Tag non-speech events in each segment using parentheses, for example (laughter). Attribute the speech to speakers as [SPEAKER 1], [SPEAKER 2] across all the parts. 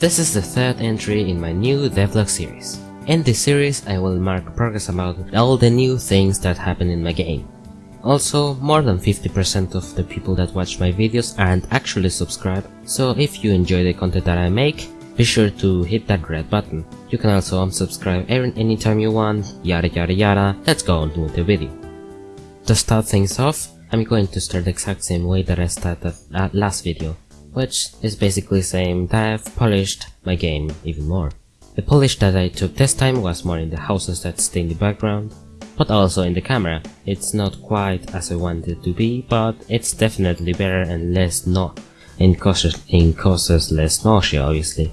[SPEAKER 1] This is the third entry in my new devlog series. In this series, I will mark progress about all the new things that happen in my game. Also, more than 50% of the people that watch my videos aren't actually subscribed, so if you enjoy the content that I make, be sure to hit that red button. You can also unsubscribe Aaron anytime you want, yada yada yada, let's go on with the video. To start things off, I'm going to start the exact same way that I started uh, last video which is basically saying that I've polished my game even more. The polish that I took this time was more in the houses that stay in the background, but also in the camera. It's not quite as I wanted to be, but it's definitely better and less not and causes, and causes less nausea obviously.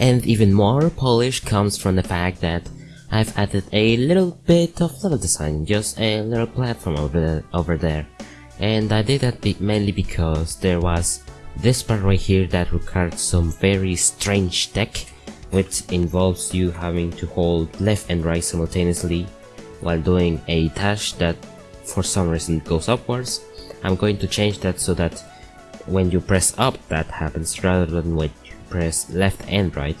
[SPEAKER 1] And even more polish comes from the fact that I've added a little bit of level design, just a little platform over, over there. And I did that mainly because there was this part right here that requires some very strange tech which involves you having to hold left and right simultaneously while doing a dash that for some reason goes upwards. I'm going to change that so that when you press up that happens rather than when you press left and right.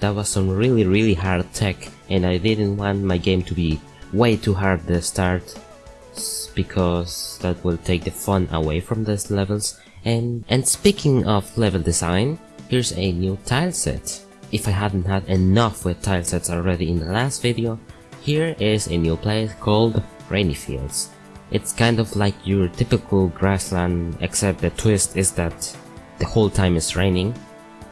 [SPEAKER 1] That was some really really hard tech and I didn't want my game to be way too hard to start because that will take the fun away from these levels and, and speaking of level design, here's a new tile set. If I hadn't had enough with tile sets already in the last video, here is a new place called Rainy Fields. It's kind of like your typical grassland except the twist is that the whole time is raining.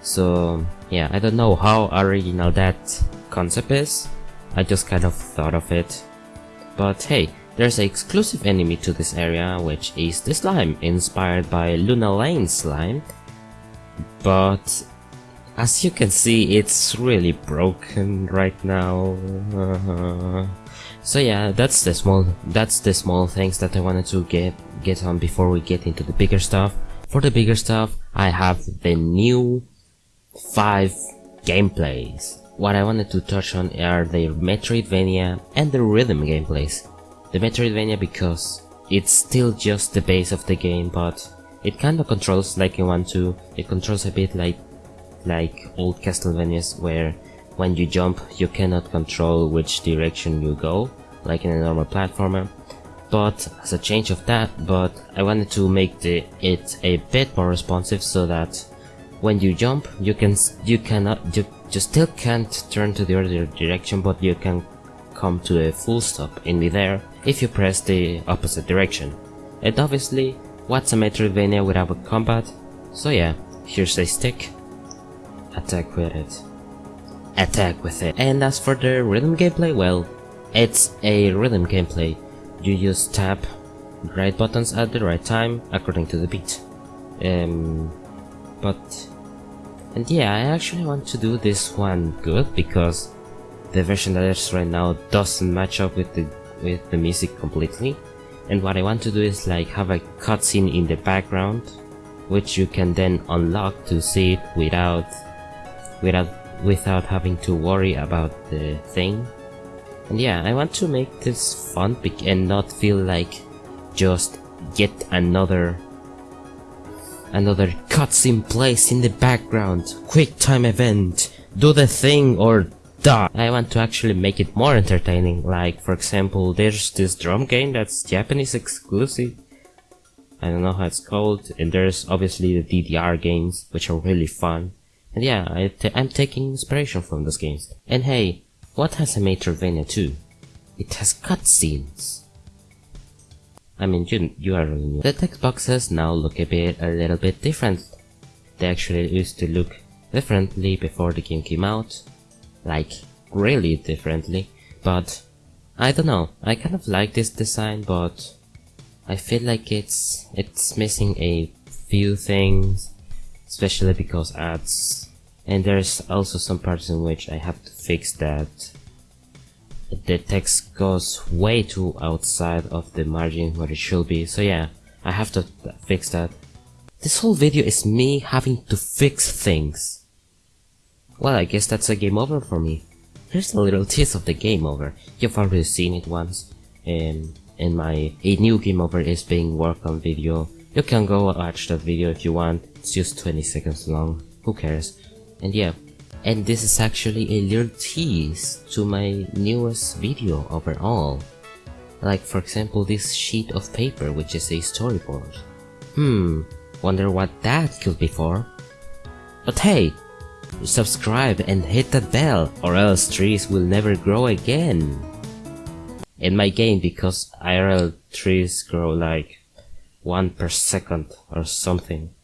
[SPEAKER 1] So yeah, I don't know how original that concept is. I just kind of thought of it. But hey, there's an exclusive enemy to this area, which is the slime, inspired by Luna Lane slime. But as you can see, it's really broken right now. (laughs) so yeah, that's the small that's the small things that I wanted to get get on before we get into the bigger stuff. For the bigger stuff, I have the new five gameplays. What I wanted to touch on are the Metroidvania and the rhythm gameplays the Metroidvania because it's still just the base of the game, but it kinda controls like you want to. It controls a bit like like old Castlevanias where when you jump you cannot control which direction you go, like in a normal platformer. But as a change of that, but I wanted to make the it a bit more responsive so that when you jump you can you cannot you, you still can't turn to the other direction but you can come to a full stop in midair if you press the opposite direction. And obviously, what's a Metroidvania without a combat? So yeah, here's a stick. Attack with it. Attack with it. And as for the rhythm gameplay, well, it's a rhythm gameplay. You use tap right buttons at the right time according to the beat. Um, but and yeah, I actually want to do this one good because the version that is right now doesn't match up with the with the music completely. And what I want to do is like have a cutscene in the background which you can then unlock to see it without without without having to worry about the thing. And yeah I want to make this fun and not feel like just yet another another cutscene place in the background. Quick time event. Do the thing or die. I want to actually make it more entertaining, like for example there's this drum game that's Japanese exclusive. I don't know how it's called, and there's obviously the DDR games, which are really fun. And yeah, I I'm taking inspiration from those games. And hey, what has a Metroidvania 2? It has cutscenes. I mean, you, you are really new. The text boxes now look a bit, a little bit different. They actually used to look differently before the game came out like really differently, but I don't know, I kind of like this design, but I feel like it's it's missing a few things, especially because ads, and there's also some parts in which I have to fix that the text goes way too outside of the margin where it should be, so yeah, I have to fix that. This whole video is me having to fix things. Well, I guess that's a game over for me. Here's a little (laughs) tease of the game over. You've already seen it once. Um, and my a new game over is being worked on video. You can go watch that video if you want. It's just 20 seconds long. Who cares? And yeah, and this is actually a little tease to my newest video overall. Like for example this sheet of paper which is a storyboard. Hmm, wonder what that could be for. But hey, subscribe and hit that bell or else trees will never grow again. In my game because IRL trees grow like 1 per second or something.